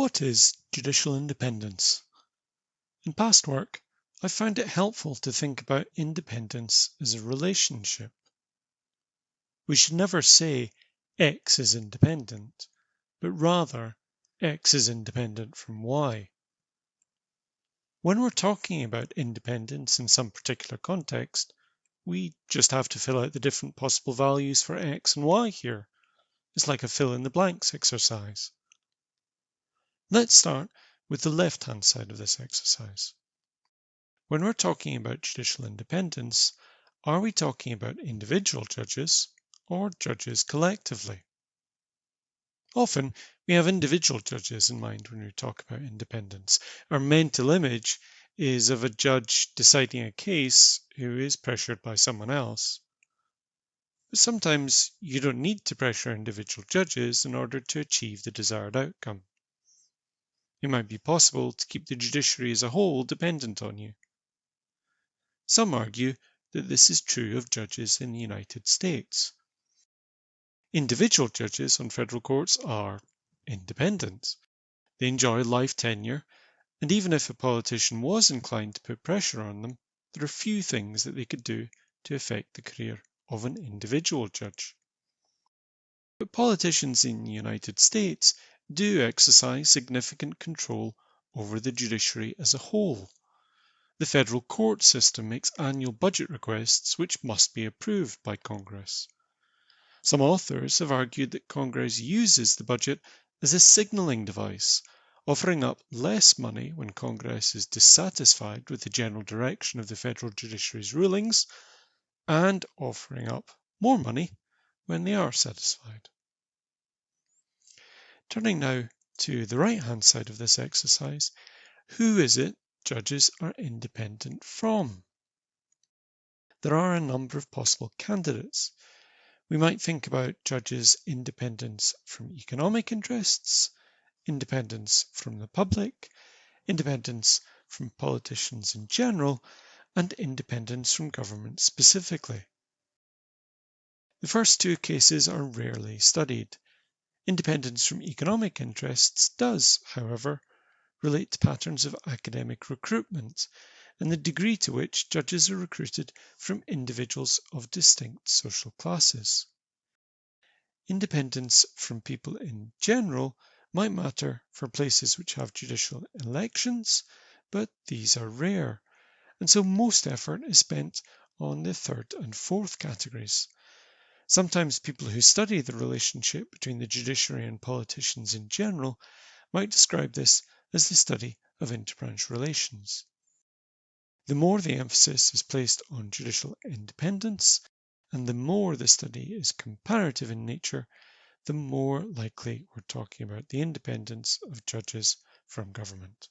What is judicial independence? In past work, I've found it helpful to think about independence as a relationship. We should never say X is independent, but rather X is independent from Y. When we're talking about independence in some particular context, we just have to fill out the different possible values for X and Y here. It's like a fill in the blanks exercise. Let's start with the left-hand side of this exercise. When we're talking about judicial independence, are we talking about individual judges or judges collectively? Often we have individual judges in mind when we talk about independence. Our mental image is of a judge deciding a case who is pressured by someone else. But sometimes you don't need to pressure individual judges in order to achieve the desired outcome. It might be possible to keep the judiciary as a whole dependent on you. Some argue that this is true of judges in the United States. Individual judges on federal courts are independent. They enjoy life tenure, and even if a politician was inclined to put pressure on them, there are few things that they could do to affect the career of an individual judge. But politicians in the United States do exercise significant control over the judiciary as a whole. The federal court system makes annual budget requests which must be approved by Congress. Some authors have argued that Congress uses the budget as a signaling device, offering up less money when Congress is dissatisfied with the general direction of the federal judiciary's rulings, and offering up more money when they are satisfied. Turning now to the right hand side of this exercise, who is it judges are independent from? There are a number of possible candidates. We might think about judges' independence from economic interests, independence from the public, independence from politicians in general, and independence from government specifically. The first two cases are rarely studied. Independence from economic interests does, however, relate to patterns of academic recruitment and the degree to which judges are recruited from individuals of distinct social classes. Independence from people in general might matter for places which have judicial elections, but these are rare, and so most effort is spent on the third and fourth categories. Sometimes people who study the relationship between the judiciary and politicians in general might describe this as the study of interbranch relations. The more the emphasis is placed on judicial independence, and the more the study is comparative in nature, the more likely we're talking about the independence of judges from government.